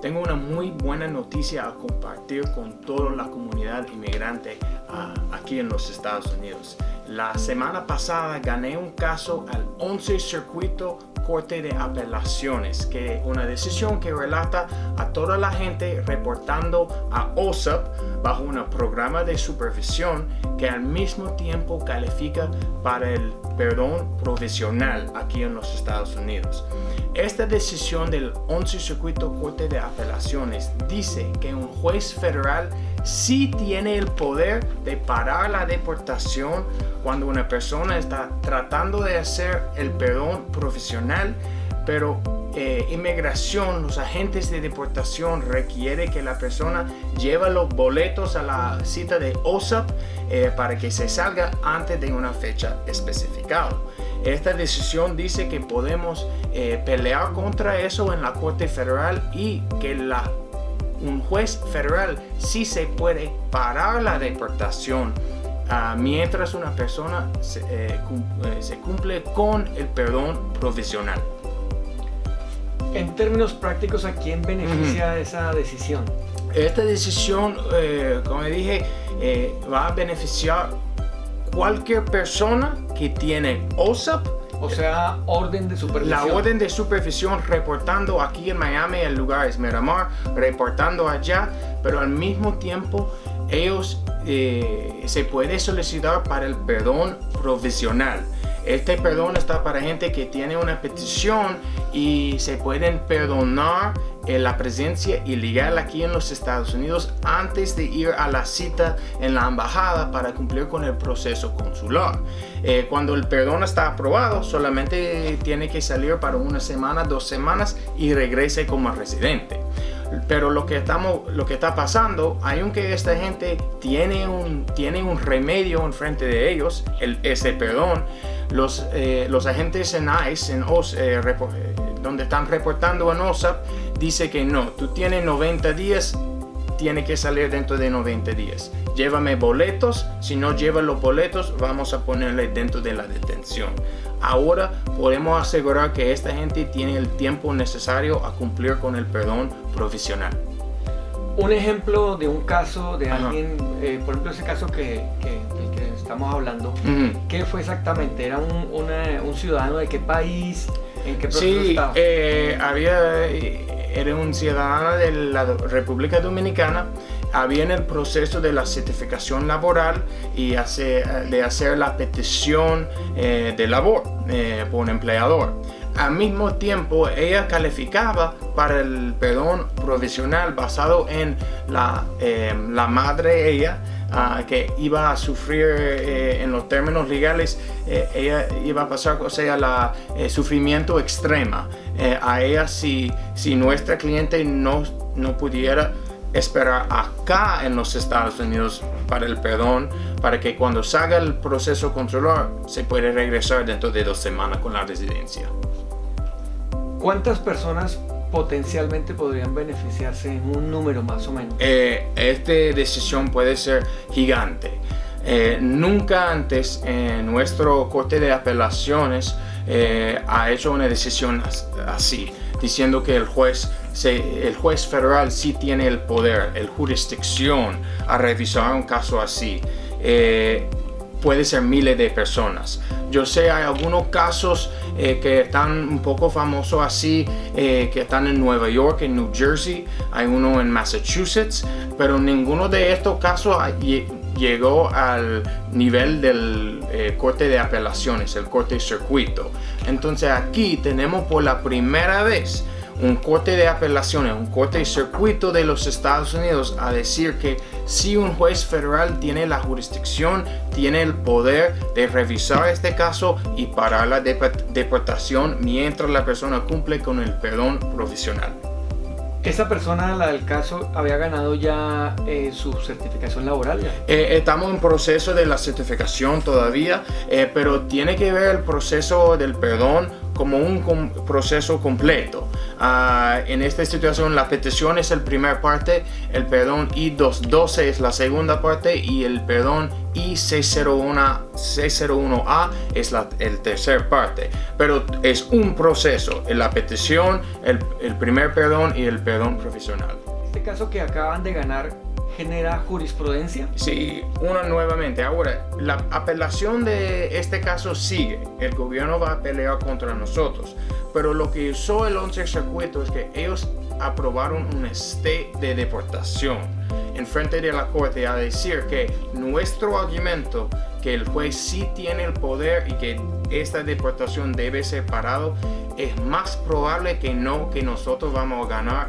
tengo una muy buena noticia a compartir con toda la comunidad inmigrante uh, aquí en los Estados Unidos. La semana pasada gané un caso al 11 Circuito Corte de Apelaciones, que una decisión que relata a toda la gente reportando a OSAP bajo un programa de supervisión que al mismo tiempo califica para el perdón provisional aquí en los Estados Unidos. Esta decisión del 11 Circuito Corte de Apelaciones dice que un juez federal sí tiene el poder de parar la deportación cuando una persona está tratando de hacer el perdón profesional, pero eh, inmigración, los agentes de deportación requiere que la persona lleve los boletos a la cita de OSAP eh, para que se salga antes de una fecha especificada. Esta decisión dice que podemos eh, pelear contra eso en la Corte Federal y que la, un juez federal sí se puede parar la deportación uh, mientras una persona se, eh, eh, se, cumple con el perdón provisional. En términos prácticos, ¿a quién beneficia esa decisión? Esta decisión, como dije, va a beneficiar cualquier persona que tiene OSAP, o sea, orden de supervisión. La orden de supervisión reportando aquí en Miami, el lugar es Miramar, reportando allá, pero al mismo tiempo ellos eh, se puede solicitar para el perdón provisional. Este perdón está para gente que tiene una petición y se pueden perdonar en la presencia ilegal aquí en los Estados Unidos antes de ir a la cita en la embajada para cumplir con el proceso consular. Eh, cuando el perdón está aprobado, solamente tiene que salir para una semana, dos semanas y regrese como residente. Pero lo que, estamos, lo que está pasando, aunque esta gente tiene un, tiene un remedio enfrente de ellos, el, ese perdón, los, eh, los agentes en ICE, en OS, eh, donde están reportando en OSAP, dice que no, tú tienes 90 días, tiene que salir dentro de 90 días. Llévame boletos, si no lleva los boletos, vamos a ponerle dentro de la detención. Ahora podemos asegurar que esta gente tiene el tiempo necesario a cumplir con el perdón profesional. Un ejemplo de un caso de alguien, eh, por ejemplo ese caso que, que, del que estamos hablando, uh -huh. ¿qué fue exactamente? ¿Era un, una, un, ciudadano de qué país? ¿En qué proceso sí, estaba? Eh, había, era un ciudadano de la República Dominicana había en el proceso de la certificación laboral y hace, de hacer la petición eh, de labor eh, por un empleador. Al mismo tiempo, ella calificaba para el perdón provisional basado en la, eh, la madre ella, uh, que iba a sufrir eh, en los términos legales, eh, ella iba a pasar o sea, la eh, sufrimiento extrema. a ella si, si nuestra cliente no, no pudiera esperar acá en los Estados Unidos para el perdón, para que cuando salga el proceso controlar se puede regresar dentro de dos semanas con la residencia. ¿Cuántas personas potencialmente podrían beneficiarse en un número más o menos? Eh, esta decisión puede ser gigante. Eh, nunca antes en nuestro corte de apelaciones eh, ha hecho una decisión así, diciendo que el juez, el juez federal sí tiene el poder, el jurisdicción a revisar un caso así. Eh, puede ser miles de personas. Yo sé, hay algunos casos eh, que están un poco famosos así, eh, que están en Nueva York, en New Jersey, hay uno en Massachusetts, pero ninguno de estos casos llegó al nivel del eh, corte de apelaciones, el corte de circuito. Entonces aquí tenemos por la primera vez un corte de apelaciones, un corte de circuito de los Estados Unidos a decir que si un juez federal tiene la jurisdicción, tiene el poder de revisar este caso y parar la deportación mientras la persona cumple con el perdón provisional. ¿Esa persona, la del caso, había ganado ya eh, su certificación laboral? Eh, estamos en proceso de la certificación todavía, eh, pero tiene que ver el proceso del perdón como un proceso completo. Ah, en esta situación la petición es el primer parte, el perdón I-212 es la segunda parte y el perdón I-601, a es la el tercer parte. Pero es un proceso, la petición, el, el primer perdón y el perdón profesional. Este caso que acaban de ganar genera jurisprudencia? Sí, una nuevamente. Ahora, la apelación de este caso sigue. El gobierno va a pelear contra nosotros. Pero lo que usó el 11 circuito es que ellos aprobaron un state de deportación en frente de la corte a decir que nuestro argumento que el juez sí tiene el poder y que esta deportación debe ser parado es más probable que no que nosotros vamos a ganar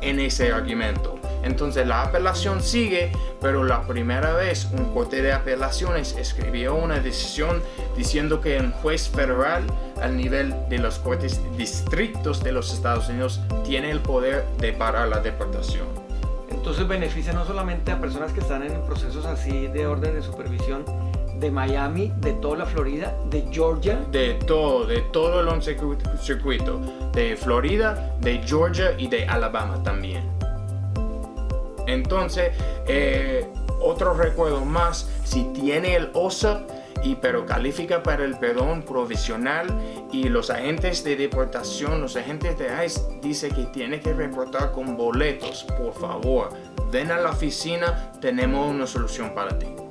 en ese argumento. Entonces la apelación sigue, pero la primera vez un corte de apelaciones escribió una decisión diciendo que un juez federal al nivel de los cortes distritos de los Estados Unidos tiene el poder de parar la deportación. Entonces beneficia no solamente a personas que están en procesos así de orden de supervisión de Miami, de toda la Florida, de Georgia. De todo, de todo el 11 circuito. De Florida, de Georgia y de Alabama también. Entonces, eh, otro recuerdo más, si tiene el OSAP, y pero califica para el perdón provisional y los agentes de deportación, los agentes de ICE dice que tiene que reportar con boletos, por favor, ven a la oficina, tenemos una solución para ti.